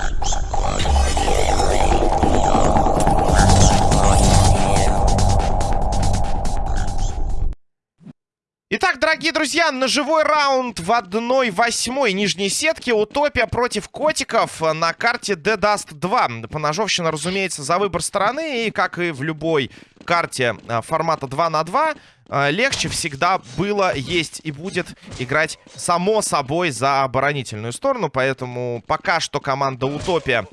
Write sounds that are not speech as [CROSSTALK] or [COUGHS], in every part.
Thank you. Дорогие друзья, ножевой раунд в 1-8 нижней сетке. Утопия против котиков на карте The Dust 2. Поножовщина, разумеется, за выбор стороны. И, как и в любой карте а, формата 2 на 2, а, легче всегда было, есть и будет играть, само собой, за оборонительную сторону. Поэтому пока что команда Утопия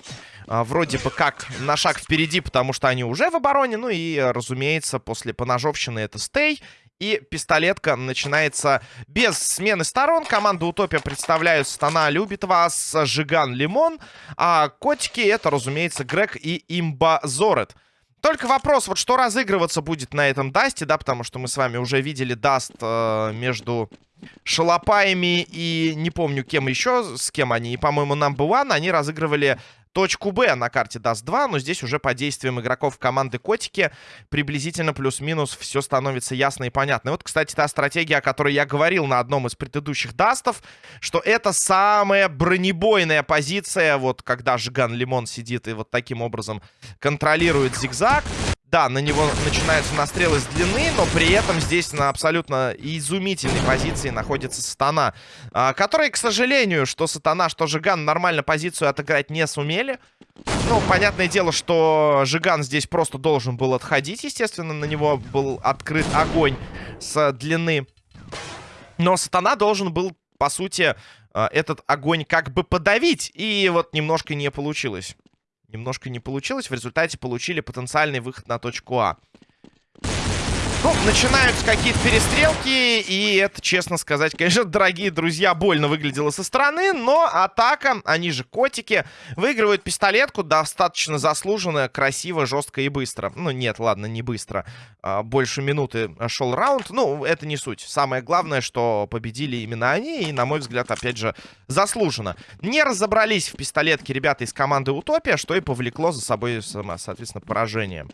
а, вроде бы как на шаг впереди, потому что они уже в обороне. Ну и, разумеется, после поножовщины это stay. И пистолетка начинается без смены сторон. Команда Утопия представляют Стана любит вас, Жиган Лимон. А котики это, разумеется, Грег и Имба Зорет. Только вопрос, вот что разыгрываться будет на этом Дасте, да, потому что мы с вами уже видели Даст э, между Шалопаями и не помню кем еще, с кем они, и, по-моему, Number One, они разыгрывали точку Б на карте даст 2, но здесь уже по действиям игроков команды Котики приблизительно плюс-минус все становится ясно и понятно. И вот, кстати, та стратегия, о которой я говорил на одном из предыдущих дастов, что это самая бронебойная позиция, вот когда Жиган Лимон сидит и вот таким образом контролирует зигзаг. Да, на него начинаются настрелы с длины, но при этом здесь на абсолютно изумительной позиции находится Сатана. А, который, к сожалению, что Сатана, что Жиган нормально позицию отыграть не сумели. Ну, понятное дело, что Жиган здесь просто должен был отходить, естественно. На него был открыт огонь с длины. Но Сатана должен был, по сути, а, этот огонь как бы подавить. И вот немножко не получилось. Немножко не получилось. В результате получили потенциальный выход на точку А. Ну, начинаются какие-то перестрелки, и это, честно сказать, конечно, [LAUGHS] дорогие друзья, больно выглядело со стороны, но атака, они же котики, выигрывают пистолетку, достаточно заслуженно, красиво, жестко и быстро. Ну, нет, ладно, не быстро. А больше минуты шел раунд, ну, это не суть. Самое главное, что победили именно они, и, на мой взгляд, опять же, заслуженно. Не разобрались в пистолетке ребята из команды Утопия, что и повлекло за собой, соответственно, поражение.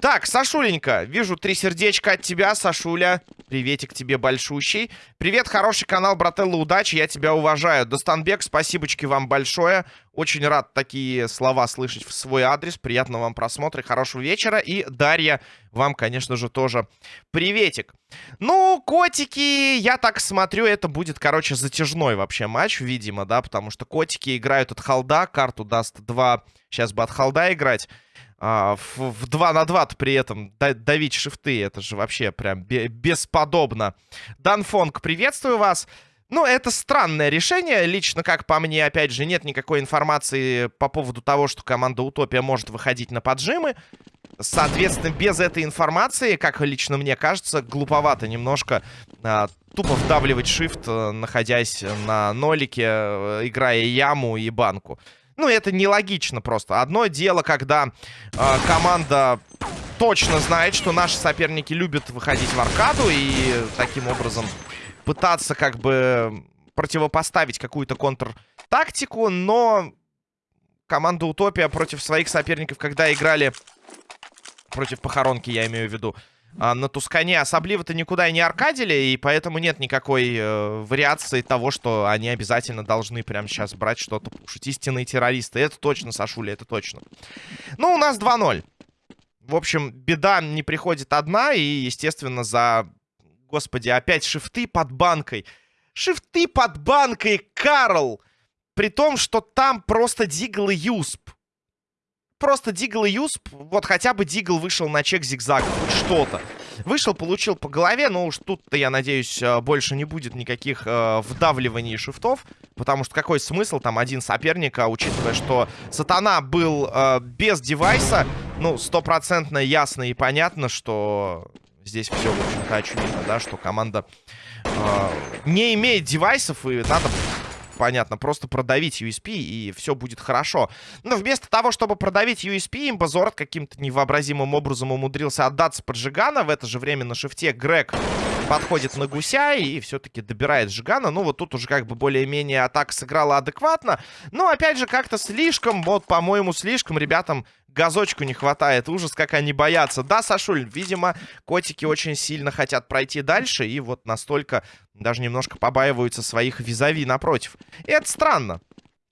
Так, Сашуленька, вижу, 3 сердечко от тебя, Сашуля. Приветик тебе большущий. Привет, хороший канал, брателла, удачи, я тебя уважаю. Достанбек, спасибочки вам большое. Очень рад такие слова слышать в свой адрес. Приятного вам просмотра, хорошего вечера. И, Дарья, вам, конечно же, тоже приветик. Ну, котики, я так смотрю, это будет, короче, затяжной вообще матч, видимо, да, потому что котики играют от Халда, карту даст 2, сейчас бы от холда играть а, в, в 2 на 2 при этом давить шифты. Это же вообще прям бесподобно. Данфонг, приветствую вас. Ну, это странное решение. Лично, как по мне, опять же, нет никакой информации по поводу того, что команда Утопия может выходить на поджимы. Соответственно, без этой информации, как лично мне кажется, глуповато немножко а, тупо вдавливать shift, э, находясь на нолике, э, играя яму и банку. Ну, это нелогично просто. Одно дело, когда э, команда точно знает, что наши соперники любят выходить в аркаду и таким образом пытаться как бы противопоставить какую-то контр-тактику, но команда Утопия против своих соперников, когда играли против похоронки, я имею в виду, а, на Тускане особливо-то никуда и не аркадили, и поэтому нет никакой э, вариации того, что они обязательно должны прямо сейчас брать что-то пушить. Истинные террористы. Это точно, Сашуля, это точно. Ну, у нас 2-0. В общем, беда не приходит одна, и, естественно, за... Господи, опять шифты под банкой. Шифты под банкой, Карл! При том, что там просто Дигл и Юсп просто Дигл и Юсп, вот хотя бы Дигл вышел на чек зигзага, хоть что-то. Вышел, получил по голове, но уж тут-то, я надеюсь, э, больше не будет никаких э, вдавливаний шифтов, потому что какой смысл там один соперник, а учитывая, что Сатана был э, без девайса, ну, стопроцентно ясно и понятно, что здесь все, в общем-то, очевидно, да, что команда э, не имеет девайсов, и надо понятно, просто продавить USP, и все будет хорошо. Но вместо того, чтобы продавить USP, Имбазорд каким-то невообразимым образом умудрился отдаться под Жигана. В это же время на шифте Грег подходит на гуся и все-таки добирает Жигана. Ну, вот тут уже как бы более-менее атака сыграла адекватно. Но, опять же, как-то слишком, вот, по-моему, слишком ребятам газочку не хватает. Ужас, как они боятся. Да, Сашуль, видимо, котики очень сильно хотят пройти дальше. И вот настолько даже немножко побаиваются своих визави напротив. И это странно.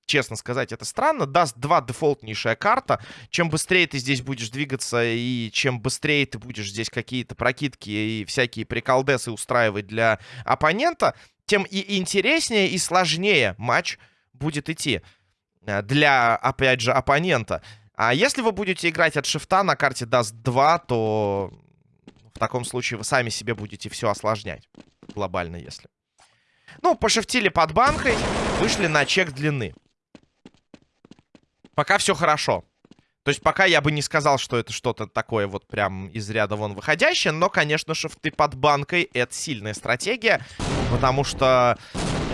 честно сказать, это странно. Даст 2 дефолтнейшая карта. Чем быстрее ты здесь будешь двигаться и чем быстрее ты будешь здесь какие-то прокидки и всякие приколдесы устраивать для оппонента, тем и интереснее, и сложнее матч будет идти э, для, опять же, оппонента. А если вы будете играть от шифта на карте даст 2, то таком случае вы сами себе будете все осложнять. Глобально, если. Ну, пошифтили под банкой, вышли на чек длины. Пока все хорошо. То есть пока я бы не сказал, что это что-то такое вот прям из ряда вон выходящее. Но, конечно, шифты под банкой — это сильная стратегия. Потому что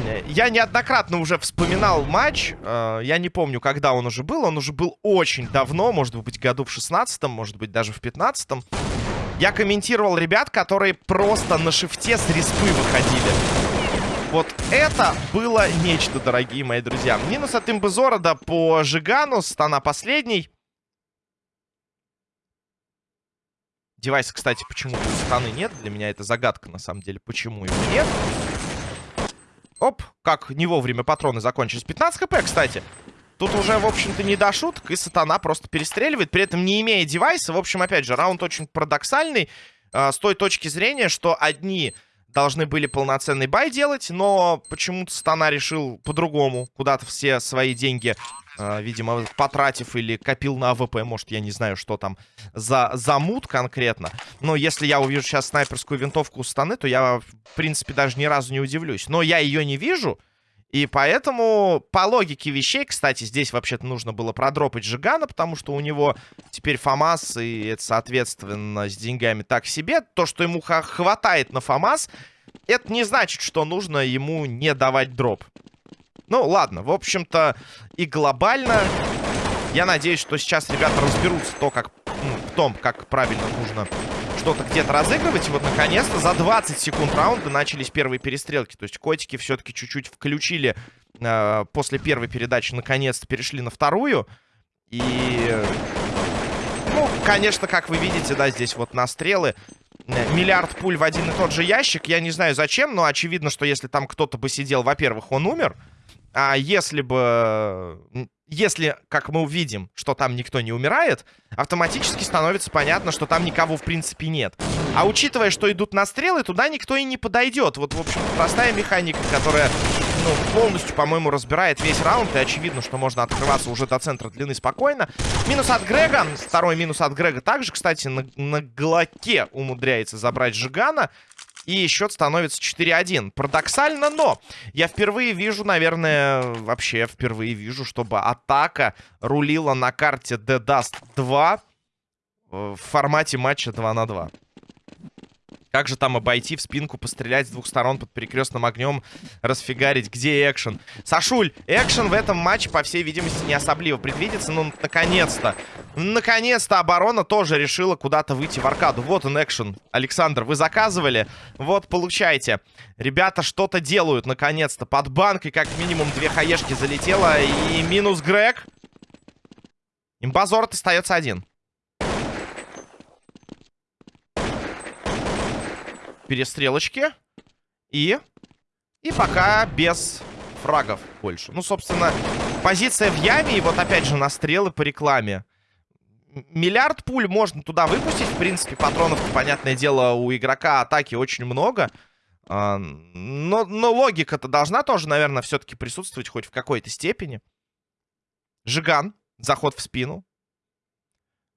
э, я неоднократно уже вспоминал матч. Э, я не помню, когда он уже был. Он уже был очень давно. Может быть, году в 16-м, может быть, даже в 15-м. Я комментировал ребят, которые просто на шифте с респы выходили. Вот это было нечто, дорогие мои друзья. Минус от имбезорода по Жигану. Стана последний. Девайса, кстати, почему-то станы нет. Для меня это загадка, на самом деле, почему его нет. Оп, как не вовремя патроны закончились. 15 хп, кстати. Тут уже, в общем-то, не до шуток, и Стана просто перестреливает, при этом не имея девайса. В общем, опять же, раунд очень парадоксальный, э, с той точки зрения, что одни должны были полноценный buy делать, но почему-то Стана решил по-другому. Куда-то все свои деньги, э, видимо, потратив или копил на АВП. Может, я не знаю, что там за, за мут конкретно. Но если я увижу сейчас снайперскую винтовку у Станы, то я, в принципе, даже ни разу не удивлюсь. Но я ее не вижу. И поэтому, по логике вещей, кстати, здесь вообще-то нужно было продропать Жигана, потому что у него теперь ФАМАС, и это, соответственно, с деньгами так себе. То, что ему хватает на ФАМАС, это не значит, что нужно ему не давать дроп. Ну, ладно, в общем-то, и глобально, я надеюсь, что сейчас ребята разберутся то, как, ну, в том, как правильно нужно что-то где-то разыгрывать. И вот, наконец-то, за 20 секунд раунда начались первые перестрелки. То есть котики все-таки чуть-чуть включили э, после первой передачи. Наконец-то перешли на вторую. И... Ну, конечно, как вы видите, да, здесь вот настрелы. Э, миллиард пуль в один и тот же ящик. Я не знаю зачем, но очевидно, что если там кто-то бы сидел, во-первых, он умер. А если бы если, как мы увидим, что там никто не умирает, автоматически становится понятно, что там никого в принципе нет. А учитывая, что идут настрелы, туда никто и не подойдет. Вот, в общем простая механика, которая, ну, полностью, по-моему, разбирает весь раунд. И очевидно, что можно открываться уже до центра длины спокойно. Минус от Грега. Второй минус от Грега также, кстати, на, на Глоке умудряется забрать Жигана. И счет становится 4-1. Парадоксально, но я впервые вижу, наверное, вообще впервые вижу, чтобы атака рулила на карте The Dust 2 в формате матча 2 на 2. Как же там обойти в спинку, пострелять с двух сторон под перекрестным огнем, расфигарить? Где экшен? Сашуль, экшен в этом матче, по всей видимости, не особливо предвидится. Ну, наконец-то. Наконец-то оборона тоже решила куда-то выйти в аркаду. Вот он экшен. Александр, вы заказывали? Вот, получайте. Ребята что-то делают, наконец-то. Под банкой как минимум две хаешки залетело. И минус Грег. Имбазорт остается один. перестрелочки. И... И пока без фрагов больше. Ну, собственно, позиция в яме. И вот опять же настрелы по рекламе. Миллиард пуль можно туда выпустить. В принципе, патронов, понятное дело, у игрока атаки очень много. А, но, но логика-то должна тоже, наверное, все-таки присутствовать хоть в какой-то степени. Жиган. Заход в спину.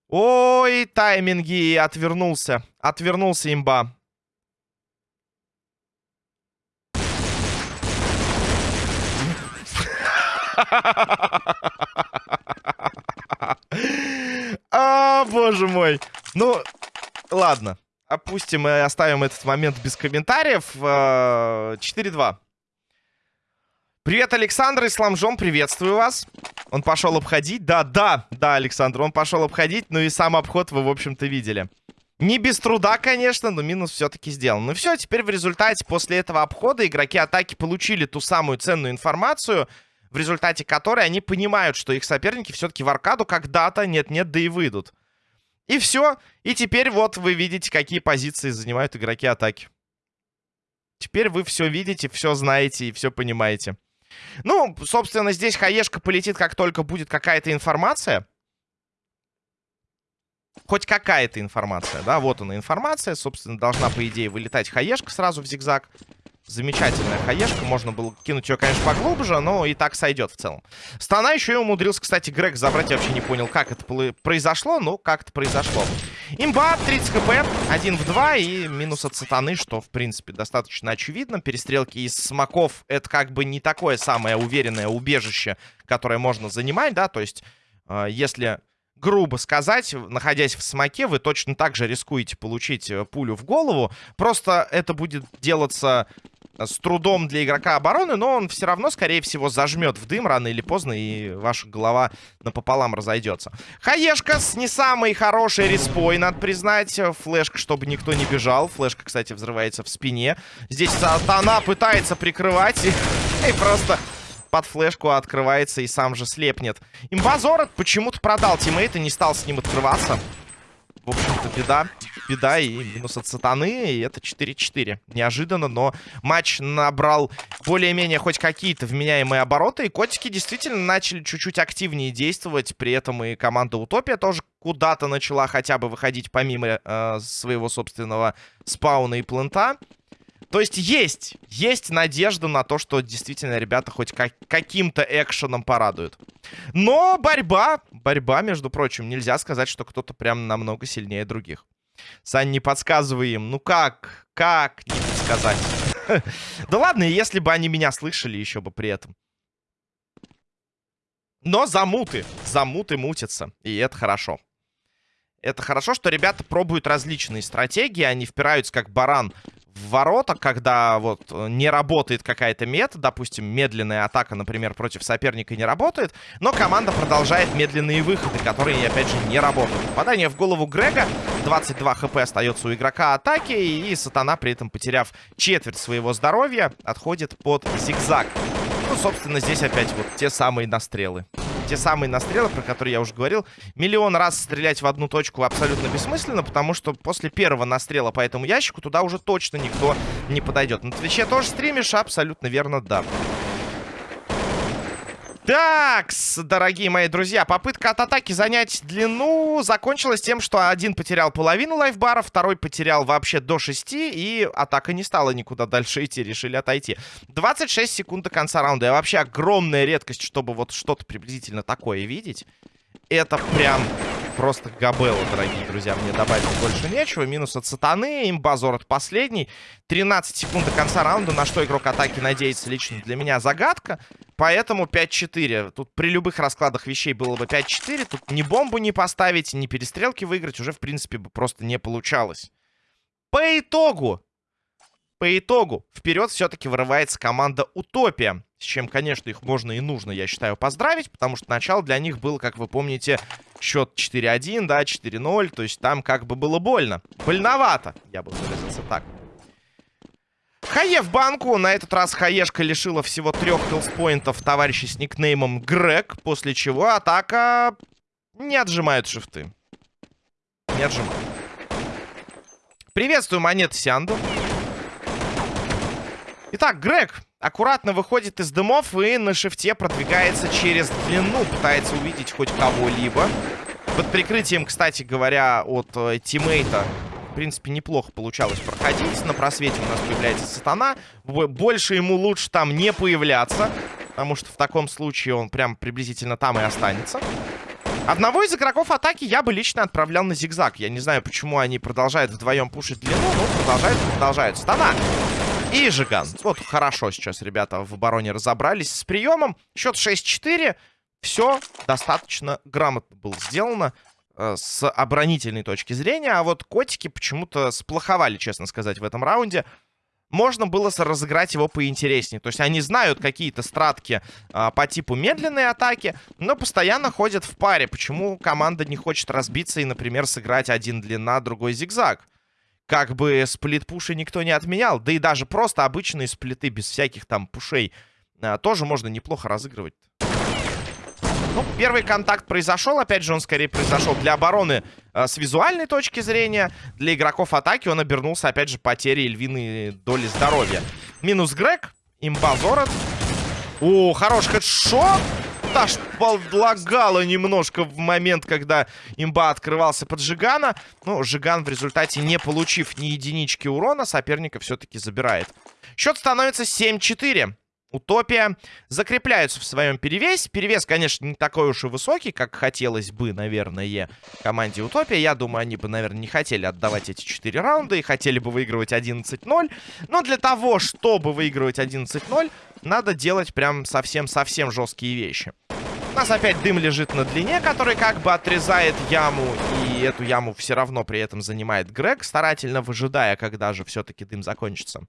Ой, тайминги. Отвернулся. Отвернулся имба. [LAUGHS] А, боже мой. Ну, ладно. Опустим и оставим этот момент без комментариев. 4-2. А, Привет, Александр. Исламжом, приветствую вас. Он пошел обходить. Да, да, да, Александр, он пошел обходить. Ну и сам обход вы, в общем-то, видели. Не без труда, конечно, но минус все-таки сделан. Ну все, теперь в результате после этого обхода игроки атаки получили ту самую ценную информацию — в результате которой они понимают, что их соперники все-таки в аркаду когда-то нет-нет, да и выйдут. И все. И теперь вот вы видите, какие позиции занимают игроки атаки. Теперь вы все видите, все знаете и все понимаете. Ну, собственно, здесь хаешка полетит, как только будет какая-то информация. Хоть какая-то информация, да, вот она информация. Собственно, должна, по идее, вылетать хаешка сразу в зигзаг. Замечательная хаешка. Можно было кинуть ее, конечно, поглубже, но и так сойдет в целом. Стана еще и умудрился, кстати, Грег забрать. Я вообще не понял, как это произошло, но как это произошло. Имба, 30 хп, 1 в 2 и минус от сатаны, что, в принципе, достаточно очевидно. Перестрелки из смоков — это как бы не такое самое уверенное убежище, которое можно занимать, да, то есть... Э, если грубо сказать, находясь в смоке, вы точно так же рискуете получить э, пулю в голову. Просто это будет делаться с трудом для игрока обороны, но он все равно, скорее всего, зажмет в дым рано или поздно, и ваша голова напополам разойдется. Хаешка с не самой хорошей респой, надо признать. Флешка, чтобы никто не бежал. Флешка, кстати, взрывается в спине. Здесь Сатана пытается прикрывать и, и просто под флешку открывается и сам же слепнет. Имбазор почему-то продал тиммейта, не стал с ним открываться. В общем-то, беда. Беда и минус от сатаны. И это 4-4. Неожиданно, но матч набрал более-менее хоть какие-то вменяемые обороты. И котики действительно начали чуть-чуть активнее действовать. При этом и команда Утопия тоже куда-то начала хотя бы выходить помимо э, своего собственного спауна и плента. То есть есть, есть надежда на то, что действительно ребята хоть как, каким-то экшеном порадуют. Но борьба, борьба, между прочим, нельзя сказать, что кто-то прям намного сильнее других. Сань, не подсказывай им. Ну как? Как не подсказать? [LAUGHS] Да ладно, если бы они меня слышали еще бы при этом. Но замуты. Замуты мутятся. И это хорошо. Это хорошо, что ребята пробуют различные стратегии. Они впираются как баран в ворота, когда вот э, не работает какая-то мета, допустим, медленная атака, например, против соперника не работает, но команда продолжает медленные выходы, которые, опять же, не работают. Попадание в голову Грега, 22 хп остается у игрока атаки, и Сатана, при этом потеряв четверть своего здоровья, отходит под зигзаг. Ну, собственно, здесь опять вот те самые настрелы те самые настрелы, про которые я уже говорил. Миллион раз стрелять в одну точку абсолютно бессмысленно, потому что после первого настрела по этому ящику туда уже точно никто не подойдет. На Твиче тоже стримишь? Абсолютно верно, да. Так, дорогие мои друзья, попытка от атаки занять длину закончилась тем, что один потерял половину лайфбара, второй потерял вообще до 6, и атака не стала никуда дальше идти, решили отойти. 26 секунд до конца раунда. И вообще огромная редкость, чтобы вот что-то приблизительно такое видеть. Это прям просто габелла, дорогие друзья. Мне добавить больше нечего. Минус от сатаны. Имбазор от последний. 13 секунд до конца раунда. На что игрок атаки надеется лично для меня загадка. Поэтому 5-4. Тут при любых раскладах вещей было бы 5-4. Тут ни бомбу не поставить, ни перестрелки выиграть уже, в принципе, бы просто не получалось. По итогу. По итогу. Вперед все-таки вырывается команда Утопия. С чем, конечно, их можно и нужно, я считаю, поздравить. Потому что начало для них было, как вы помните, счет 4-1, да, 4-0. То есть там как бы было больно. Больновато, я бы выразился так. Хае в банку. На этот раз Хаешка лишила всего трех хилспоинтов товарища с никнеймом Грег. После чего атака не отжимает шифты. Не отжимает. Приветствую, монеты Сянду. Итак, Грег аккуратно выходит из дымов и на шифте продвигается через длину. Пытается увидеть хоть кого-либо. Под прикрытием, кстати говоря, от э, тиммейта в принципе, неплохо получалось проходить. На просвете у нас появляется сатана. Больше ему лучше там не появляться. Потому что в таком случае он прям приблизительно там и останется. Одного из игроков атаки я бы лично отправлял на зигзаг. Я не знаю, почему они продолжают вдвоем пушить длину, но продолжают, продолжают. Стана! И Жиган. Вот хорошо сейчас ребята в обороне разобрались с приемом. Счет 6-4. Все достаточно грамотно было сделано. Э, с оборонительной точки зрения. А вот котики почему-то сплоховали, честно сказать, в этом раунде. Можно было разыграть его поинтереснее. То есть они знают какие-то стратки а, по типу медленной атаки, но постоянно ходят в паре. Почему команда не хочет разбиться и, например, сыграть один длина, другой зигзаг? Как бы сплит-пуши никто не отменял. Да и даже просто обычные сплиты без всяких там пушей а, тоже можно неплохо разыгрывать. Ну, первый контакт произошел. Опять же, он скорее произошел для обороны э, с визуальной точки зрения. Для игроков атаки он обернулся, опять же, потерей львиной доли здоровья. Минус Грег. Имба Зорот. О, хорош хедшот. Аж подлагало немножко в момент, когда имба открывался под Жигана. Ну, Жиган в результате, не получив ни единички урона, соперника все-таки забирает. Счет становится 7-4. Утопия закрепляются в своем перевесе. Перевес, конечно, не такой уж и высокий, как хотелось бы, наверное, команде Утопия. Я думаю, они бы, наверное, не хотели отдавать эти 4 раунда и хотели бы выигрывать 11-0. Но для того, чтобы выигрывать 11-0, надо делать прям совсем-совсем жесткие вещи. У нас опять дым лежит на длине, который как бы отрезает яму. И эту яму все равно при этом занимает Грег, старательно выжидая, когда же все-таки дым закончится.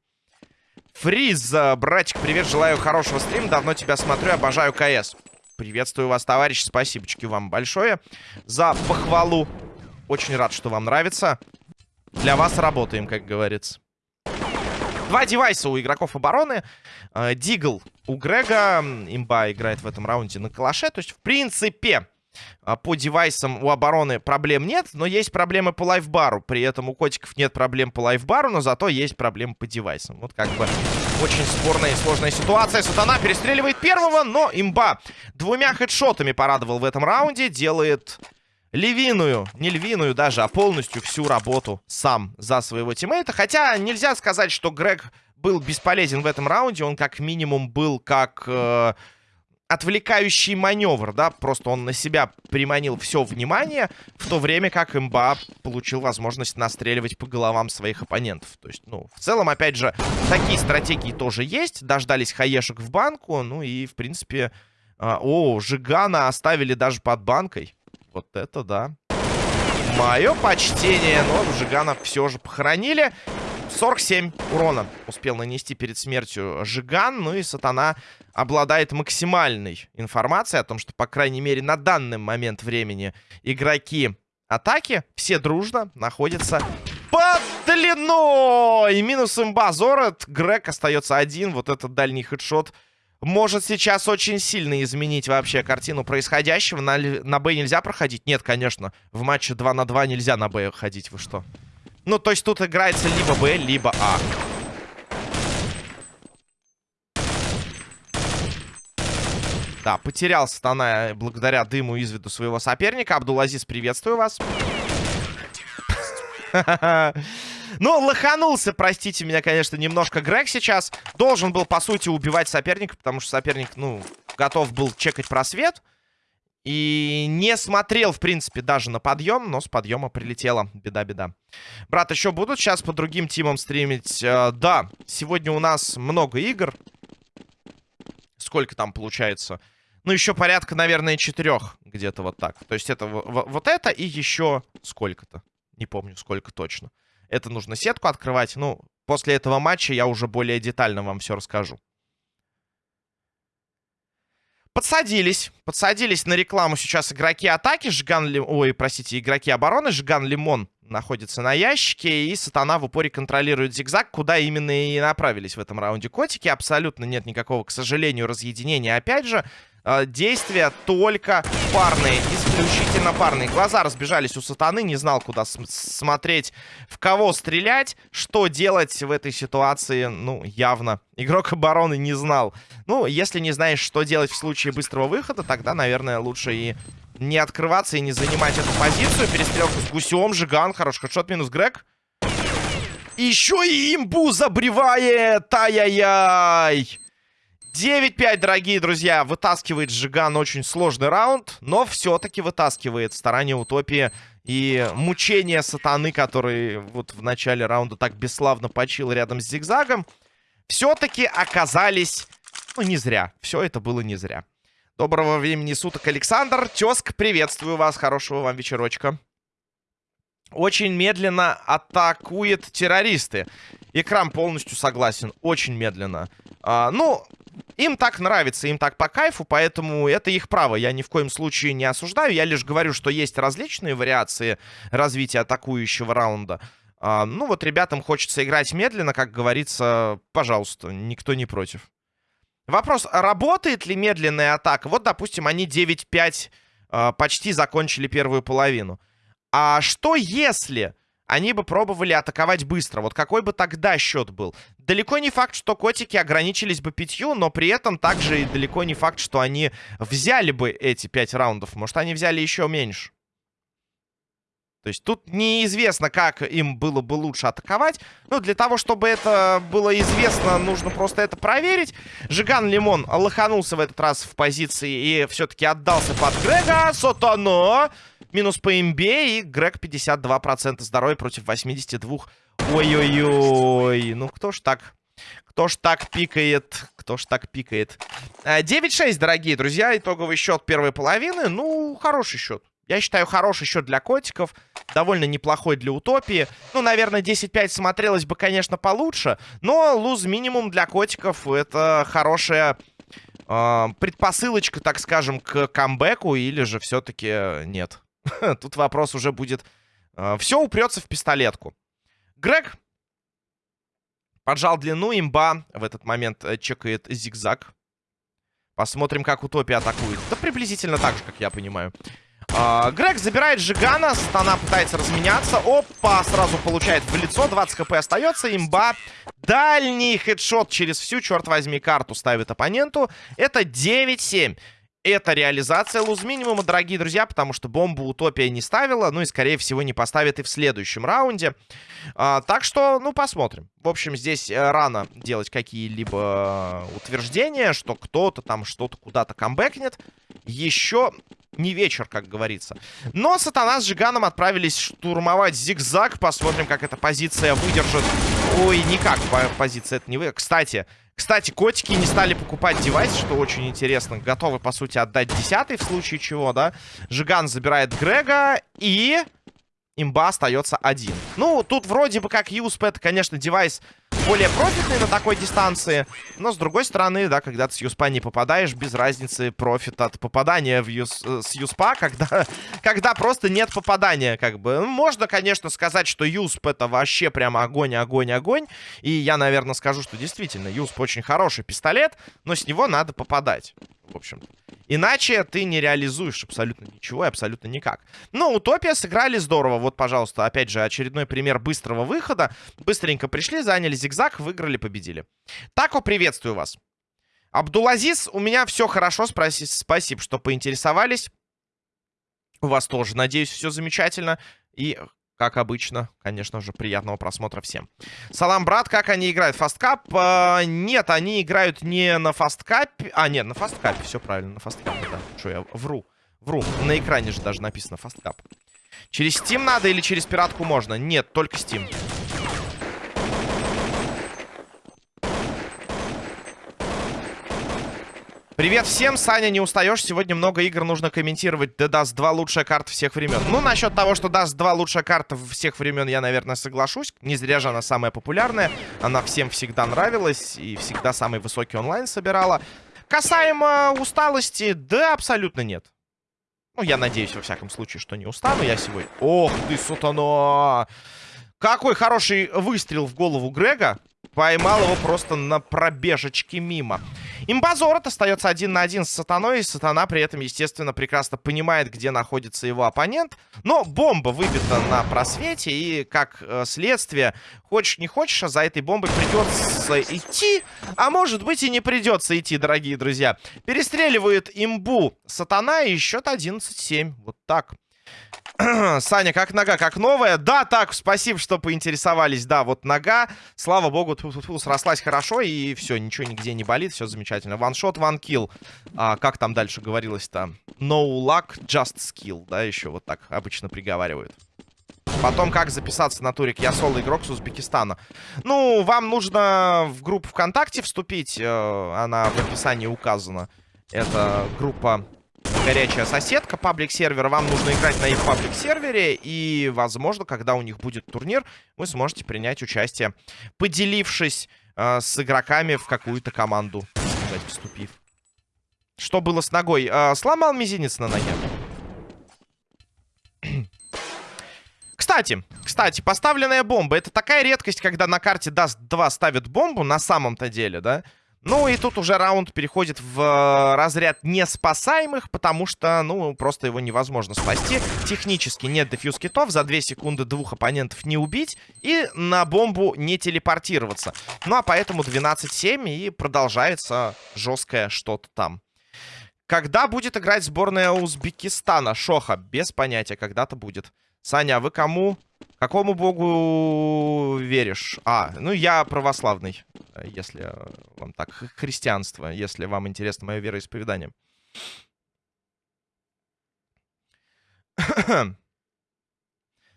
Фриз, братик, привет, желаю хорошего стрима. Давно тебя смотрю, обожаю КС. Приветствую вас, товарищ. Спасибочки вам большое за похвалу. Очень рад, что вам нравится. Для вас работаем, как говорится. Два девайса у игроков обороны. Э, Дигл у Грега. Имба играет в этом раунде на калаше. То есть, в принципе, а, по девайсам у обороны проблем нет, но есть проблемы по лайфбару. При этом у котиков нет проблем по лайфбару, но зато есть проблемы по девайсам. Вот как бы очень спорная и сложная ситуация. Сатана перестреливает первого, но имба двумя хедшотами порадовал в этом раунде. Делает львиную, не львиную даже, а полностью всю работу сам за своего тиммейта. Хотя нельзя сказать, что Грег был бесполезен в этом раунде. Он как минимум был как... Э отвлекающий маневр, да, просто он на себя приманил все внимание, в то время как имба получил возможность настреливать по головам своих оппонентов. То есть, ну, в целом, опять же, такие стратегии тоже есть. Дождались хаешек в банку, ну и, в принципе... Э, о, Жигана оставили даже под банкой. Вот это да. Мое почтение, но Жигана все же похоронили. 47 урона успел нанести перед смертью Жиган. Ну и Сатана обладает максимальной информацией о том, что, по крайней мере, на данный момент времени игроки атаки все дружно находятся под длиной. Минус имба Зорет. Грег остается один. Вот этот дальний хедшот может сейчас очень сильно изменить вообще картину происходящего. На, на Б нельзя проходить? Нет, конечно. В матче 2 на 2 нельзя на Б ходить. Вы что? Ну, то есть тут играется либо Б, либо А. Да, потерял Сатана благодаря дыму из виду своего соперника. Абдулазиз, приветствую вас. [LAUGHS] [LAUGHS] Ну, лоханулся, простите меня, конечно, немножко Грег сейчас. Должен был, по сути, убивать соперника, потому что соперник, ну, готов был чекать просвет. И не смотрел, в принципе, даже на подъем, но с подъема прилетело. Беда-беда. Брат, еще будут сейчас по другим тимам стримить? Э, да, сегодня у нас много игр. Сколько там получается? Ну, еще порядка, наверное, четырех. Где-то вот так. То есть это вот это и еще сколько-то. Не помню, сколько точно. Это нужно сетку открывать. Ну, после этого матча я уже более детально вам все расскажу. Подсадились. Подсадились на рекламу сейчас игроки атаки. Жиган Ли... Ой, простите, игроки обороны. Жиган Лимон находится на ящике. И Сатана в упоре контролирует зигзаг, куда именно и направились в этом раунде котики. Абсолютно нет никакого, к сожалению, разъединения. Опять же, э, действия только парные, исключительно парные. Глаза разбежались у сатаны, не знал, куда смотреть, в кого стрелять, что делать в этой ситуации, ну, явно. Игрок обороны не знал. Ну, если не знаешь, что делать в случае быстрого выхода, тогда, наверное, лучше и не открываться и не занимать эту позицию. Перестрелка с гусем, Жиган, хороший хедшот, минус Грег. Еще и имбу забревает! Ай-яй-яй! 9-5, дорогие друзья. Вытаскивает Жиган очень сложный раунд, но все-таки вытаскивает старание Утопии и мучение сатаны, который вот в начале раунда так бесславно почил рядом с зигзагом, все-таки оказались, ну, не зря. Все это было не зря. Доброго времени суток, Александр. Тезк, приветствую вас. Хорошего вам вечерочка. Очень медленно атакует террористы. Экран полностью согласен. Очень медленно. А, ну, им так нравится, им так по кайфу, поэтому это их право. Я ни в коем случае не осуждаю. Я лишь говорю, что есть различные вариации развития атакующего раунда. А, ну вот ребятам хочется играть медленно, как говорится, пожалуйста, никто не против. Вопрос, работает ли медленная атака? Вот, допустим, они 9-5 а, почти закончили первую половину. А что если они бы пробовали атаковать быстро. Вот какой бы тогда счет был? Далеко не факт, что котики ограничились бы пятью, но при этом также и далеко не факт, что они взяли бы эти пять раундов. Может, они взяли еще меньше. То есть тут неизвестно, как им было бы лучше атаковать. Ну, для того, чтобы это было известно, нужно просто это проверить. Жиган Лимон лоханулся в этот раз в позиции и все-таки отдался под Грега. Сотано! Минус по имбе и Грег 52% здоровья против 82. Ой-ой-ой. Ну, кто ж так... Кто ж так пикает? Кто ж так пикает? 9-6, дорогие друзья. Итоговый счет первой половины. Ну, хороший счет. Я считаю, хороший счет для котиков. Довольно неплохой для утопии. Ну, наверное, 10-5 смотрелось бы, конечно, получше. Но луз минимум для котиков это хорошая э, предпосылочка, так скажем, к камбэку. Или же все-таки нет. [LAUGHS] Тут вопрос уже будет... Э, все упрется в пистолетку. Грег поджал длину, имба в этот момент э, чекает зигзаг. Посмотрим, как Утопия атакует. Да приблизительно так же, как я понимаю. А, Грег забирает Жигана. Стана пытается разменяться. Опа, сразу получает в лицо. 20 хп остается. Имба. Дальний хедшот через всю, черт возьми, карту ставит оппоненту. Это 9-7. Это реализация луз минимума, дорогие друзья, потому что бомбу Утопия не ставила, ну и, скорее всего, не поставит и в следующем раунде. А, так что, ну, посмотрим. В общем, здесь э, рано делать какие-либо утверждения, что кто-то там что-то куда-то камбэкнет. Еще не вечер, как говорится. Но Сатана с Жиганом отправились штурмовать зигзаг. Посмотрим, как эта позиция выдержит. Ой, никак позиция это не вы. Кстати, кстати, котики не стали покупать девайс, что очень интересно. Готовы, по сути, отдать десятый в случае чего, да? Жиган забирает Грега и имба остается один. Ну, тут вроде бы как это, конечно, девайс более профитный на такой дистанции. Но, с другой стороны, да, когда ты с юспа не попадаешь, без разницы профит от попадания в юс, э, с юспа, [LAUGHS] когда, когда просто нет попадания, как бы. Ну, можно, конечно, сказать, что юсп это вообще прямо огонь, огонь, огонь. И я, наверное, скажу, что действительно, юсп очень хороший пистолет, но с него надо попадать, в общем-то. Иначе ты не реализуешь абсолютно ничего и абсолютно никак. Но Утопия сыграли здорово. Вот, пожалуйста, опять же, очередной пример быстрого выхода. Быстренько пришли, заняли зигзаг, выиграли, победили. Тако, приветствую вас. Абдулазиз, у меня все хорошо, спроси, спасибо, что поинтересовались. У вас тоже, надеюсь, все замечательно. И как обычно, конечно же, приятного просмотра всем. Салам, брат, как они играют? Фасткап? Э, нет, они играют не на фасткапе. А, нет, на фасткапе, все правильно, на фасткапе, да. Что я вру? Вру, на экране же даже написано фасткап. Через Steam надо или через пиратку можно? Нет, только Steam. Привет всем, Саня, не устаешь? Сегодня много игр нужно комментировать. The Dust 2 лучшая карта всех времен. Ну, насчет того, что Dust 2 лучшая карта всех времен, я, наверное, соглашусь. Не зря же она самая популярная. Она всем всегда нравилась и всегда самый высокий онлайн собирала. Касаемо усталости, да, абсолютно нет. Ну, я надеюсь, во всяком случае, что не устану я сегодня. Ох ты, сатана! Какой хороший выстрел в голову Грега. Поймал его просто на пробежечке мимо. Имбазорот остается один на один с Сатаной. И Сатана при этом, естественно, прекрасно понимает, где находится его оппонент. Но бомба выбита на просвете. И, как э, следствие, хочешь не хочешь, а за этой бомбой придется идти. А может быть и не придется идти, дорогие друзья. Перестреливает имбу Сатана и счет 11-7. Вот так. [CLEARS THROAT] Саня, как нога, как новая? Да, так, спасибо, что поинтересовались. Да, вот нога, слава богу, тьфу -тьфу -тьфу, срослась хорошо, и все, ничего нигде не болит, все замечательно. Ваншот, ван килл. А, как там дальше говорилось-то? No luck, just skill, да, еще вот так обычно приговаривают. Потом, как записаться на турик Я соло игрок с Узбекистана. Ну, вам нужно в группу ВКонтакте вступить. Э, она в описании указана. Это группа горячая соседка, паблик-сервер. Вам нужно играть на их паблик-сервере. И, возможно, когда у них будет турнир, вы сможете принять участие, поделившись э, с игроками в какую-то команду, сказать, вступив. Что было с ногой? Э, сломал мизинец на ноге. [CLEARS THROAT] Кстати, кстати, поставленная бомба. Это такая редкость, когда на карте Даст 2 ставят бомбу, на самом-то деле, да? Ну и тут уже раунд переходит в э, разряд неспасаемых, потому что, ну, просто его невозможно спасти. Технически нет дефьюз китов, за 2 секунды двух оппонентов не убить и на бомбу не телепортироваться. Ну а поэтому 12-7 и продолжается жесткое что-то там. Когда будет играть сборная Узбекистана? Шоха, без понятия, когда-то будет. Саня, а вы кому? Какому богу веришь? А, ну я православный, если вам так. Христианство, если вам интересно мое вероисповедание. [COUGHS]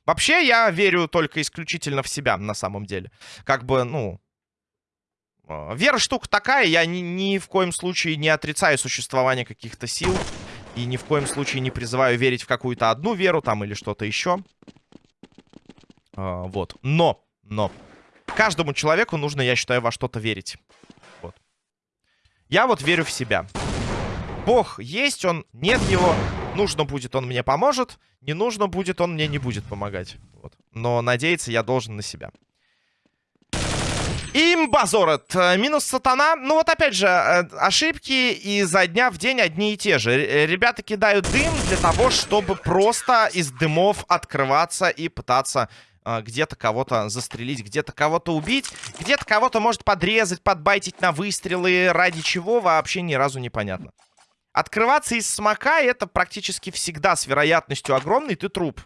Вообще, я верю только исключительно в себя, на самом деле. Как бы, ну... А, вера штука такая, я ни, ни в коем случае не отрицаю существование каких-то сил. И ни в коем случае не призываю верить в какую-то одну веру там или что-то еще. А, вот. Но, но, каждому человеку нужно, я считаю, во что-то верить. Вот. Я вот верю в себя. Бог есть, он, нет его. Нужно будет, он мне поможет. Не нужно будет, он мне не будет помогать. Вот. Но надеяться я должен на себя. Имбазорет. Минус сатана. Ну вот опять же, э, ошибки изо дня в день одни и те же. Ребята кидают дым для того, чтобы просто из дымов открываться и пытаться э, где-то кого-то застрелить, где-то кого-то убить, где-то кого-то может подрезать, подбайтить на выстрелы. Ради чего вообще ни разу не понятно. Открываться из смока это практически всегда с вероятностью огромной ты труп.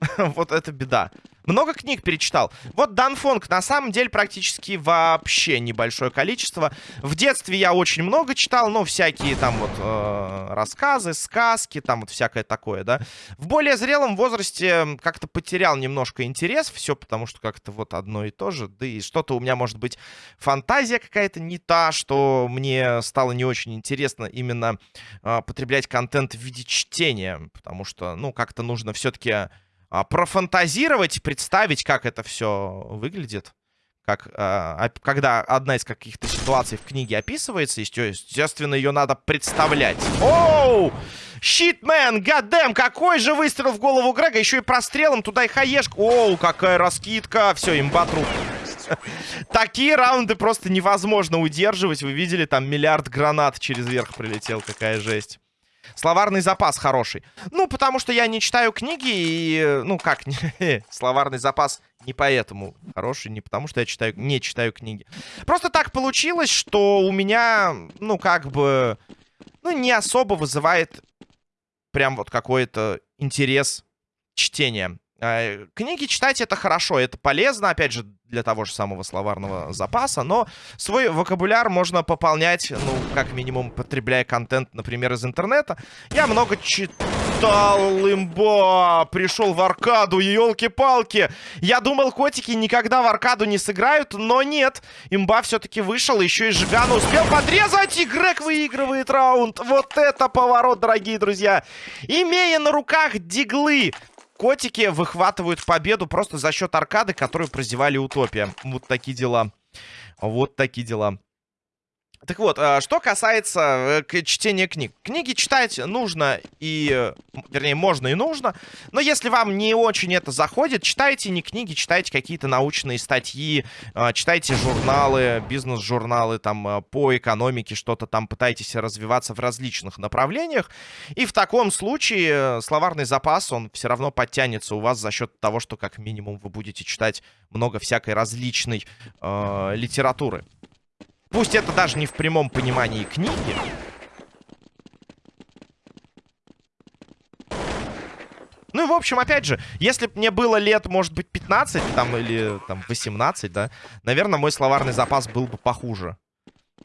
[LAUGHS] вот это беда. Много книг перечитал. Вот Данфонг на самом деле практически вообще небольшое количество. В детстве я очень много читал, но всякие там вот э, рассказы, сказки, там вот всякое такое, да. В более зрелом возрасте как-то потерял немножко интерес, все потому что как-то вот одно и то же. Да и что-то у меня может быть фантазия какая-то не та, что мне стало не очень интересно именно э, потреблять контент в виде чтения, потому что, ну, как-то нужно все-таки профантазировать, представить, как это все выглядит. Как, а, когда одна из каких-то ситуаций в книге описывается, естественно, ее надо представлять. Оу! Щитмен, гадэм, какой же выстрел в голову Грега, еще и прострелом туда и хаешка. Оу, какая раскидка. Все, имба труп. [LAUGHS] Такие раунды просто невозможно удерживать. Вы видели, там миллиард гранат через верх прилетел. Какая жесть. Словарный запас хороший. Ну, потому что я не читаю книги и... Ну, как? [LAUGHS] Словарный запас не поэтому хороший, не потому что я читаю, не читаю книги. Просто так получилось, что у меня, ну, как бы... Ну, не особо вызывает прям вот какой-то интерес чтения. А, книги читать это хорошо, это полезно, опять же, для того же самого словарного запаса, но свой вокабуляр можно пополнять, ну, как минимум, потребляя контент, например, из интернета. Я много читал, имба, пришел в аркаду, елки-палки. Я думал, котики никогда в аркаду не сыграют, но нет. Имба все-таки вышел, еще и Жигана успел подрезать, и Грег выигрывает раунд. Вот это поворот, дорогие друзья. Имея на руках диглы, Котики выхватывают победу просто за счет аркады, которую прозевали Утопия. Вот такие дела. Вот такие дела. Так вот, а, что касается э, чтения книг. Книги читать нужно и... Вернее, можно и нужно. Но если вам не очень это заходит, читайте не книги, читайте какие-то научные статьи, а, читайте журналы, бизнес-журналы там а, по экономике, что-то там пытайтесь развиваться в различных направлениях. И в таком случае э, словарный запас, он все равно подтянется у вас за счет того, что как минимум вы будете читать много всякой различной э, литературы. Пусть это даже не в прямом понимании книги. Ну и, в общем, опять же, если бы мне было лет, может быть, 15, там, или, там, 18, да, наверное, мой словарный запас был бы похуже.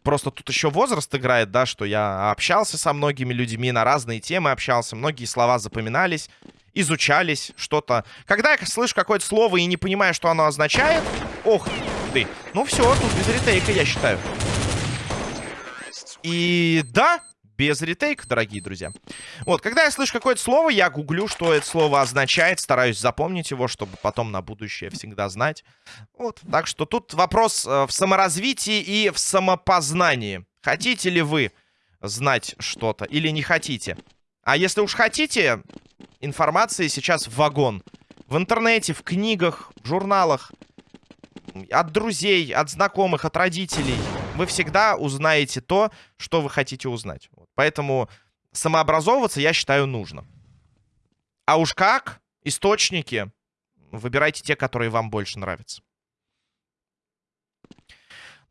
Просто тут еще возраст играет, да, что я общался со многими людьми, на разные темы общался, многие слова запоминались, изучались, что-то. Когда я слышу какое-то слово и не понимаю, что оно означает, ох, ты. Ну все, тут без ретейка, я считаю. И да, без ретейка, дорогие друзья. Вот, когда я слышу какое-то слово, я гуглю, что это слово означает, стараюсь запомнить его, чтобы потом на будущее всегда знать. Вот, так что тут вопрос э, в саморазвитии и в самопознании. Хотите ли вы знать что-то или не хотите? А если уж хотите, информации сейчас в вагон. В интернете, в книгах, в журналах от друзей, от знакомых, от родителей. вы всегда узнаете то, что вы хотите узнать. Поэтому самообразовываться, я считаю, нужно. А уж как? Источники. Выбирайте те, которые вам больше нравятся.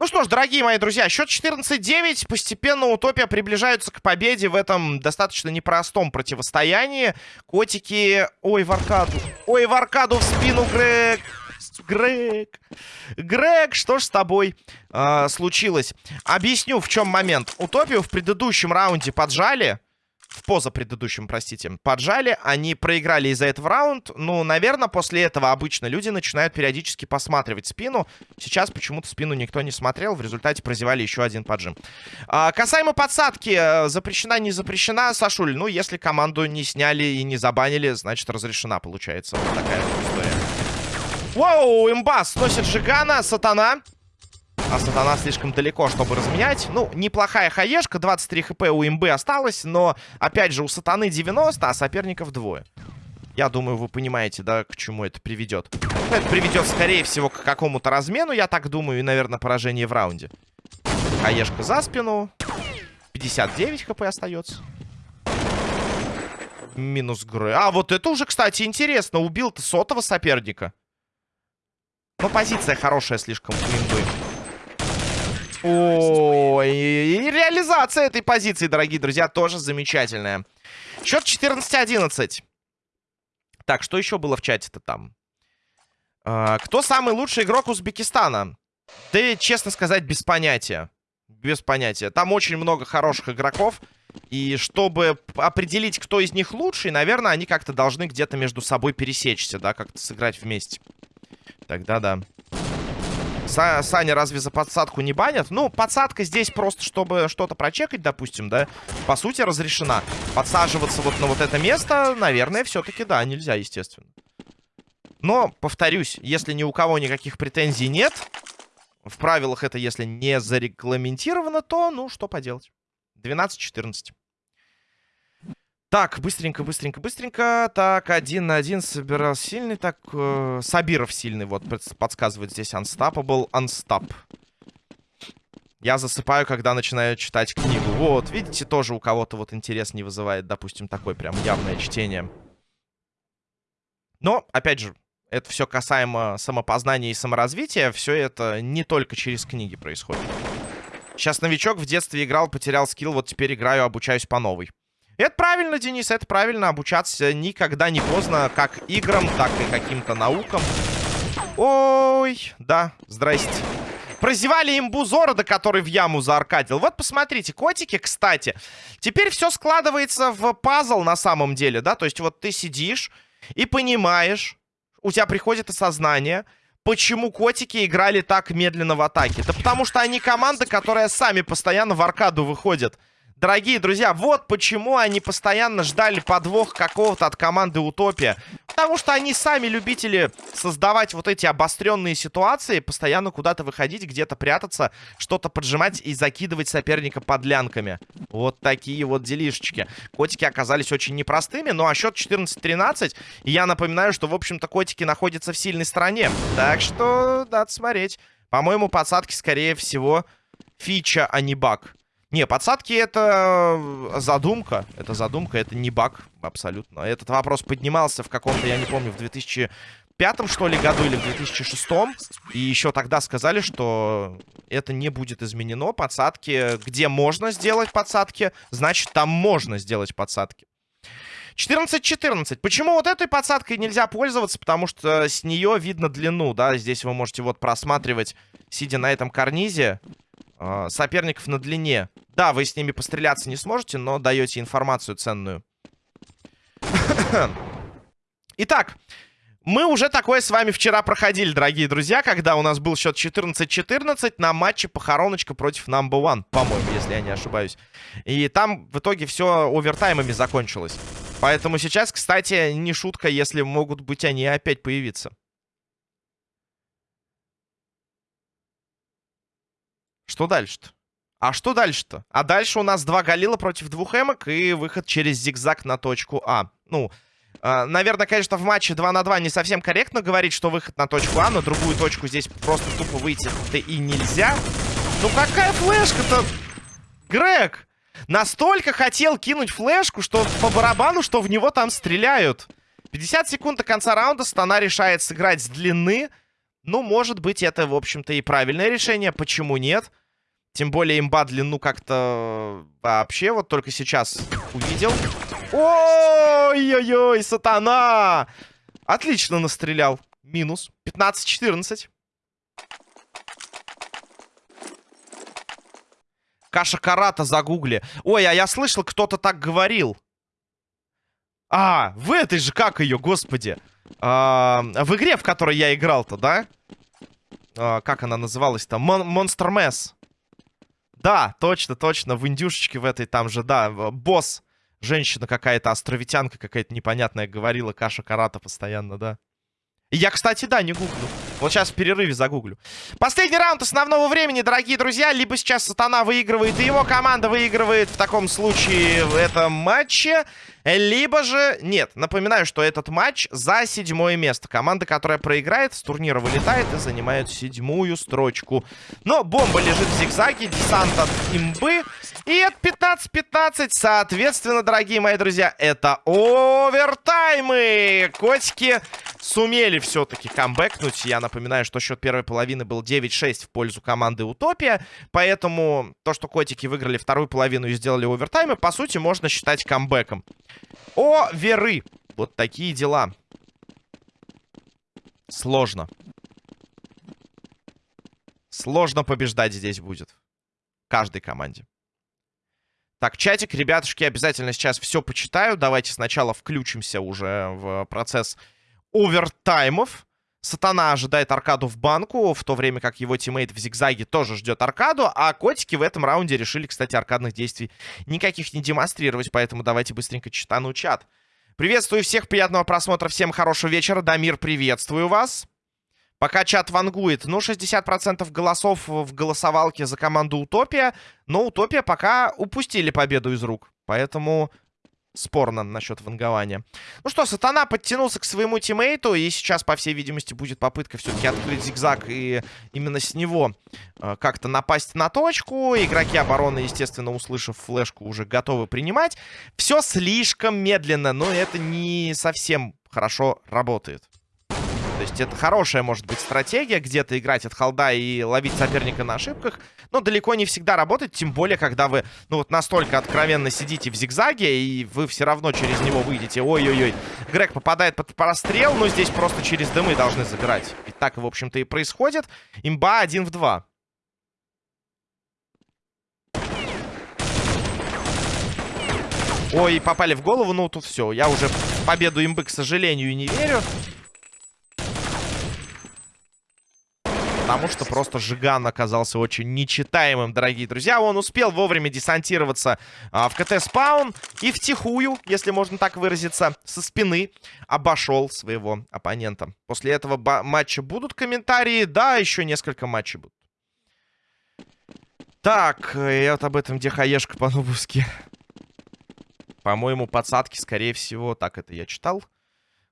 Ну что ж, дорогие мои друзья, счет 14-9. Постепенно Утопия приближаются к победе в этом достаточно непростом противостоянии. Котики... Ой, в аркаду. Ой, в аркаду в спину, Грег. Грег. Грег, что ж с тобой э, случилось? Объясню, в чем момент. Утопию в предыдущем раунде поджали в позапредыдущем, простите, поджали. Они проиграли из-за этого раунд. Ну, наверное, после этого обычно люди начинают периодически посматривать спину. Сейчас почему-то спину никто не смотрел. В результате прозевали еще один поджим. А, касаемо подсадки. Э, запрещена, не запрещена, Сашуль? Ну, если команду не сняли и не забанили, значит, разрешена, получается. Вот такая история. Воу, имба сносит Жигана, сатана. А сатана слишком далеко, чтобы разменять. Ну, неплохая хаешка. 23 хп у имбы осталось. Но, опять же, у сатаны 90, а соперников двое. Я думаю, вы понимаете, да, к чему это приведет. Это приведет, скорее всего, к какому-то размену, я так думаю, и, наверное, поражение в раунде. Хаешка за спину. 59 хп остается. Минус Грэ. А, вот это уже, кстати, интересно. Убил-то сотого соперника. Но позиция хорошая слишком у. Ой, и реализация этой позиции, дорогие друзья, тоже замечательная. Счет 14-11. Так, что еще было в чате-то там? А, кто самый лучший игрок Узбекистана? Да, честно сказать, без понятия. Без понятия. Там очень много хороших игроков. И чтобы определить, кто из них лучший, наверное, они как-то должны где-то между собой пересечься, да, как-то сыграть вместе. Тогда да. Са Саня разве за подсадку не банят? Ну, подсадка здесь просто, чтобы что-то прочекать, допустим, да? По сути, разрешена. Подсаживаться вот на вот это место, наверное, все-таки, да, нельзя, естественно. Но, повторюсь, если ни у кого никаких претензий нет, в правилах это если не зарегламентировано, то, ну, что поделать. 12-14. Так, быстренько, быстренько, быстренько. Так, один на один собирал сильный. Так, э, Сабиров сильный. Вот подсказывает здесь Unstoppable. Unstop. Я засыпаю, когда начинаю читать книгу. Вот, видите, тоже у кого-то вот интерес не вызывает, допустим, такое прям явное чтение. Но, опять же, это все касаемо самопознания и саморазвития. Все это не только через книги происходит. Сейчас новичок в детстве играл, потерял скилл, вот теперь играю, обучаюсь по новой. Это правильно, Денис, это правильно. Обучаться никогда не поздно, как играм, так и каким-то наукам. Ой, да, здрасте. Прозевали имбу Зорода, который в яму зааркадил. Вот посмотрите, котики, кстати. Теперь все складывается в пазл на самом деле, да? То есть вот ты сидишь и понимаешь, у тебя приходит осознание, почему котики играли так медленно в атаке. Да потому что они команда, которая сами постоянно в аркаду выходит. Дорогие друзья, вот почему они постоянно ждали подвох какого-то от команды Утопия. Потому что они сами любители создавать вот эти обостренные ситуации, постоянно куда-то выходить, где-то прятаться, что-то поджимать и закидывать соперника подлянками. Вот такие вот делишечки. Котики оказались очень непростыми, ну а счет 14-13. И я напоминаю, что, в общем-то, котики находятся в сильной стороне. Так что надо смотреть. По-моему, подсадки, скорее всего, фича, а не баг. Не, подсадки это э, задумка. Это задумка, это не баг абсолютно. Этот вопрос поднимался в каком-то, я не помню, в 2005 что ли году или в 2006. И еще тогда сказали, что это не будет изменено. Подсадки, где можно сделать подсадки, значит там можно сделать подсадки. 14-14. Почему вот этой подсадкой нельзя пользоваться? Потому что с нее видно длину, да. Здесь вы можете вот просматривать, сидя на этом карнизе, э, соперников на длине. Да, вы с ними постреляться не сможете, но даете информацию ценную. [COUGHS] Итак, мы уже такое с вами вчера проходили, дорогие друзья, когда у нас был счет 14-14 на матче похороночка против Number One, по-моему, если я не ошибаюсь. И там в итоге все овертаймами закончилось. Поэтому сейчас, кстати, не шутка, если могут быть они опять появиться. Что дальше-то? А что дальше-то? А дальше у нас два Галила против двух эмок и выход через зигзаг на точку А. Ну, э, наверное, конечно, в матче 2 на 2 не совсем корректно говорить, что выход на точку А, но другую точку здесь просто тупо выйти-то и нельзя. Ну какая флешка-то? Грег! Настолько хотел кинуть флешку, что по барабану, что в него там стреляют. 50 секунд до конца раунда. Стана решает сыграть с длины. Ну, может быть, это, в общем-то, и правильное решение. Почему нет? Тем более имба длину как-то вообще вот только сейчас увидел. Ой-ой-ой, сатана! Отлично настрелял. Минус. 15-14. Каша Карата загугли. Ой, а я слышал, кто-то так говорил. А, в этой же, как ее, господи. А, в игре, в которой я играл-то, да? А, как она называлась-то? Monster Mass. Да, точно, точно. В индюшечке в этой там же, да. Босс. Женщина какая-то, островитянка какая-то непонятная говорила. Каша Карата постоянно, да. Я, кстати, да, не гуглю. Вот сейчас в перерыве загуглю. Последний раунд основного времени, дорогие друзья. Либо сейчас Сатана выигрывает, и его команда выигрывает в таком случае в этом матче. Либо же... Нет, напоминаю, что этот матч за седьмое место. Команда, которая проиграет, с турнира вылетает и занимает седьмую строчку. Но бомба лежит в зигзаге, десант от имбы. И это 15-15. Соответственно, дорогие мои друзья, это овертаймы. Котики сумели все-таки камбэкнуть. Я напоминаю, что счет первой половины был 9-6 в пользу команды Утопия. Поэтому то, что котики выиграли вторую половину и сделали овертаймы, по сути, можно считать камбэком. О, веры! Вот такие дела. Сложно. Сложно побеждать здесь будет. Каждой команде. Так, чатик, ребятушки, обязательно сейчас все почитаю. Давайте сначала включимся уже в процесс овертаймов. Сатана ожидает аркаду в банку, в то время как его тиммейт в зигзаге тоже ждет аркаду, а котики в этом раунде решили, кстати, аркадных действий никаких не демонстрировать, поэтому давайте быстренько читану чат. Приветствую всех, приятного просмотра, всем хорошего вечера. Дамир, приветствую вас. Пока чат вангует, ну, 60% голосов в голосовалке за команду Утопия, но Утопия пока упустили победу из рук. Поэтому спорно насчет вангования. Ну что, Сатана подтянулся к своему тиммейту, и сейчас, по всей видимости, будет попытка все-таки открыть зигзаг и именно с него э, как-то напасть на точку. Игроки обороны, естественно, услышав флешку, уже готовы принимать. Все слишком медленно, но это не совсем хорошо работает. То есть это хорошая, может быть, стратегия, где-то играть от холда и ловить соперника на ошибках, но далеко не всегда работает, тем более, когда вы, ну вот, настолько откровенно сидите в зигзаге, и вы все равно через него выйдете. Ой-ой-ой, Грег попадает под прострел, но здесь просто через дымы должны забирать. И так, в общем-то, и происходит. Имба 1 в 2. Ой, попали в голову, ну тут все. Я уже победу имбы, к сожалению, не верю. Потому что просто Жиган оказался очень нечитаемым, дорогие друзья. Он успел вовремя десантироваться а, в КТ-спаун и втихую, если можно так выразиться, со спины обошел своего оппонента. После этого матча будут комментарии? Да, еще несколько матчей будут. Так, и вот об этом где хаешка по-нубовски. По-моему, подсадки, скорее всего. Так, это я читал.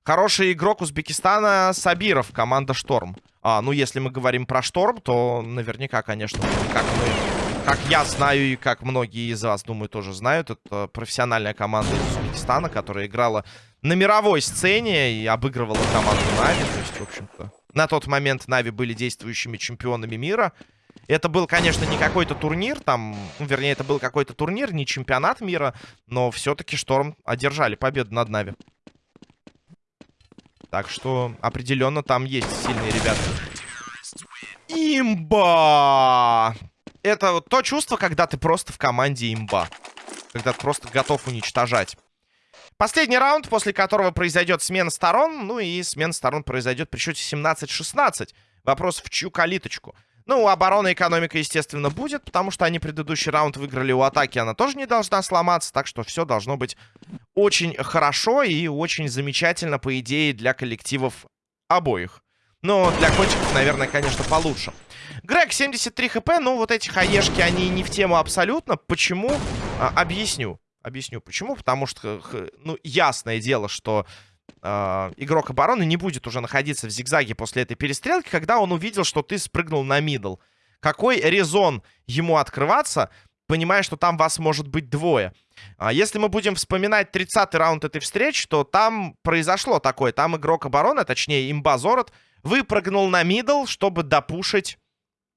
Хороший игрок Узбекистана Сабиров, команда Шторм. А, ну, если мы говорим про Шторм, то наверняка, конечно, как мы... Как я знаю и как многие из вас, думаю, тоже знают, это профессиональная команда из Узбекистана, которая играла на мировой сцене и обыгрывала команду Нави. То есть, в общем-то, на тот момент Нави были действующими чемпионами мира. Это был, конечно, не какой-то турнир, там, ну, вернее, это был какой-то турнир, не чемпионат мира, но все-таки Шторм одержали победу над Нави. Так что определенно там есть сильные ребята. Имба! Это вот то чувство, когда ты просто в команде имба. Когда ты просто готов уничтожать. Последний раунд, после которого произойдет смена сторон. Ну и смена сторон произойдет при счете 17-16. Вопрос в чью калиточку. Ну, оборона экономика, естественно, будет, потому что они предыдущий раунд выиграли у атаки, она тоже не должна сломаться, так что все должно быть очень хорошо и очень замечательно, по идее, для коллективов обоих. Но для котиков, наверное, конечно, получше. Грег, 73 хп, ну вот эти хаешки, они не в тему абсолютно. Почему? А, объясню. Объясню почему. Потому что, ну, ясное дело, что э, игрок обороны не будет уже находиться в зигзаге после этой перестрелки, когда он увидел, что ты спрыгнул на middle. Какой резон ему открываться, понимая, что там вас может быть двое? А если мы будем вспоминать 30-й раунд этой встречи, то там произошло такое. Там игрок обороны, точнее имба Зорот, выпрыгнул на middle, чтобы допушить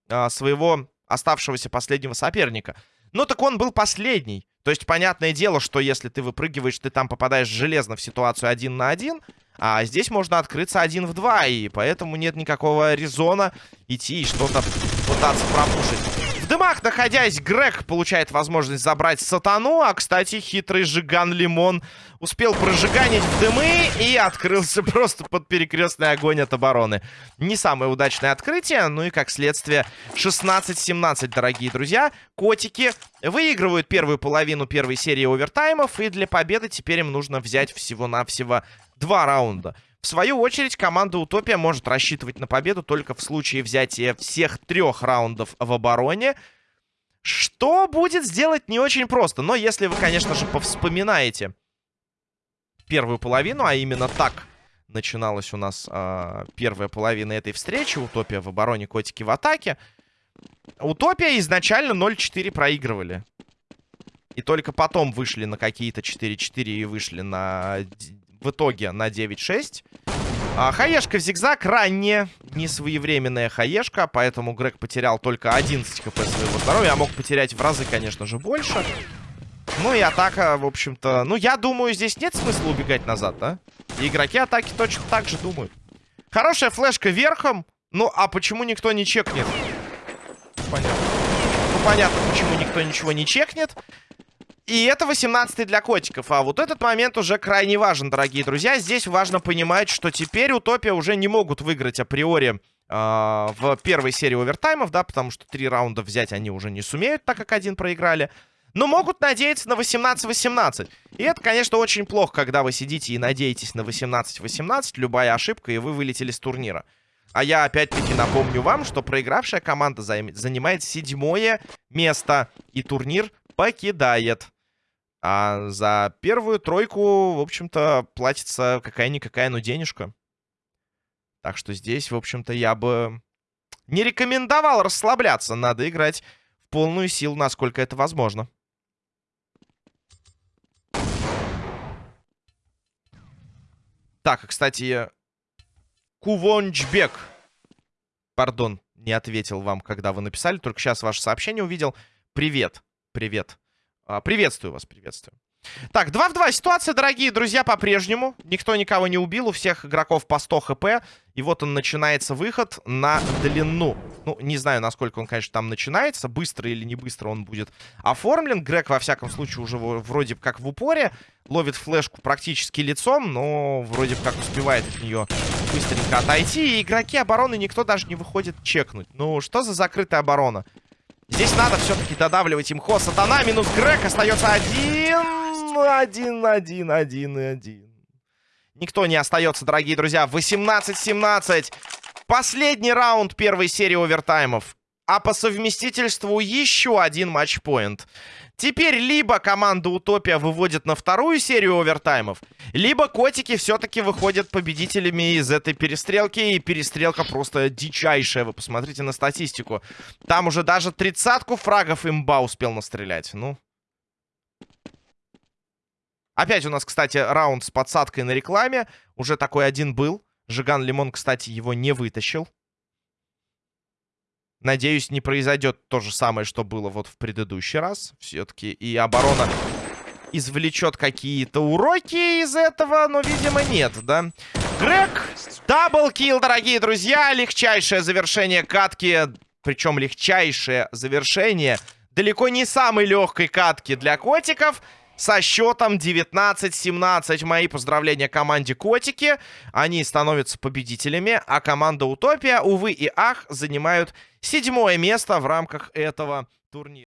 а, своего оставшегося последнего соперника. Ну так он был последний. То есть, понятное дело, что если ты выпрыгиваешь, ты там попадаешь железно в ситуацию один на один. А здесь можно открыться один в два. И поэтому нет никакого резона идти и что-то пытаться пропушить. В дымах, находясь, Грег получает возможность забрать сатану. А, кстати, хитрый Жиган Лимон успел прожиганить в дымы и открылся [LAUGHS] просто под перекрестный огонь от обороны. Не самое удачное открытие, ну и, как следствие, 16-17, дорогие друзья. Котики выигрывают первую половину первой серии овертаймов, и для победы теперь им нужно взять всего-навсего два раунда. В свою очередь, команда Утопия может рассчитывать на победу только в случае взятия всех трех раундов в обороне. Что будет сделать не очень просто. Но если вы, конечно же, повспоминаете первую половину, а именно так начиналась у нас э, первая половина этой встречи. Утопия в обороне, котики в атаке. Утопия изначально 0-4 проигрывали. И только потом вышли на какие-то 4-4 и вышли на в итоге на 9-6. А, хаешка в зигзаг ранее, не своевременная хаешка, поэтому Грег потерял только 11 хп своего здоровья. А мог потерять в разы, конечно же, больше. Ну и атака, в общем-то... Ну, я думаю, здесь нет смысла убегать назад, да? И игроки атаки точно так же думают. Хорошая флешка верхом. Ну, а почему никто не чекнет? Понятно. Ну, понятно, почему никто ничего не чекнет. И это 18 для котиков. А вот этот момент уже крайне важен, дорогие друзья. Здесь важно понимать, что теперь Утопия уже не могут выиграть априори э, в первой серии овертаймов, да, потому что три раунда взять они уже не сумеют, так как один проиграли. Но могут надеяться на 18-18. И это, конечно, очень плохо, когда вы сидите и надеетесь на 18-18. Любая ошибка, и вы вылетели с турнира. А я опять-таки напомню вам, что проигравшая команда занимает седьмое место. И турнир покидает. А за первую тройку, в общем-то, платится какая-никакая, но денежка. Так что здесь, в общем-то, я бы не рекомендовал расслабляться. Надо играть в полную силу, насколько это возможно. Так, кстати, Кувончбек. Пардон, не ответил вам, когда вы написали. Только сейчас ваше сообщение увидел. Привет, привет. А, приветствую вас, приветствую. Так, 2 в 2 ситуация, дорогие друзья, по-прежнему. Никто никого не убил, у всех игроков по 100 хп. И вот он начинается выход на длину. Ну, не знаю, насколько он, конечно, там начинается. Быстро или не быстро он будет оформлен. Грег, во всяком случае, уже вроде как в упоре. Ловит флешку практически лицом, но вроде как успевает от нее быстренько отойти. И игроки обороны никто даже не выходит чекнуть. Ну, что за закрытая оборона? Здесь надо все-таки додавливать имхо. Сатана минус Грег. Остается один, один, один, один и один. Никто не остается, дорогие друзья. 18-17. Последний раунд первой серии овертаймов. А по совместительству еще один матчпоинт. Теперь либо команда Утопия выводит на вторую серию овертаймов, либо котики все-таки выходят победителями из этой перестрелки. И перестрелка просто дичайшая. Вы посмотрите на статистику. Там уже даже тридцатку фрагов имба успел настрелять. Ну. Опять у нас, кстати, раунд с подсадкой на рекламе. Уже такой один был. Жиган Лимон, кстати, его не вытащил. Надеюсь, не произойдет то же самое, что было вот в предыдущий раз. Все-таки и оборона извлечет какие-то уроки из этого, но, видимо, нет, да? Грег, даблкил, дорогие друзья. Легчайшее завершение катки. Причем легчайшее завершение далеко не самой легкой катки для котиков со счетом 19-17. Мои поздравления команде Котики. Они становятся победителями, а команда Утопия, увы и ах, занимают седьмое место в рамках этого турнира.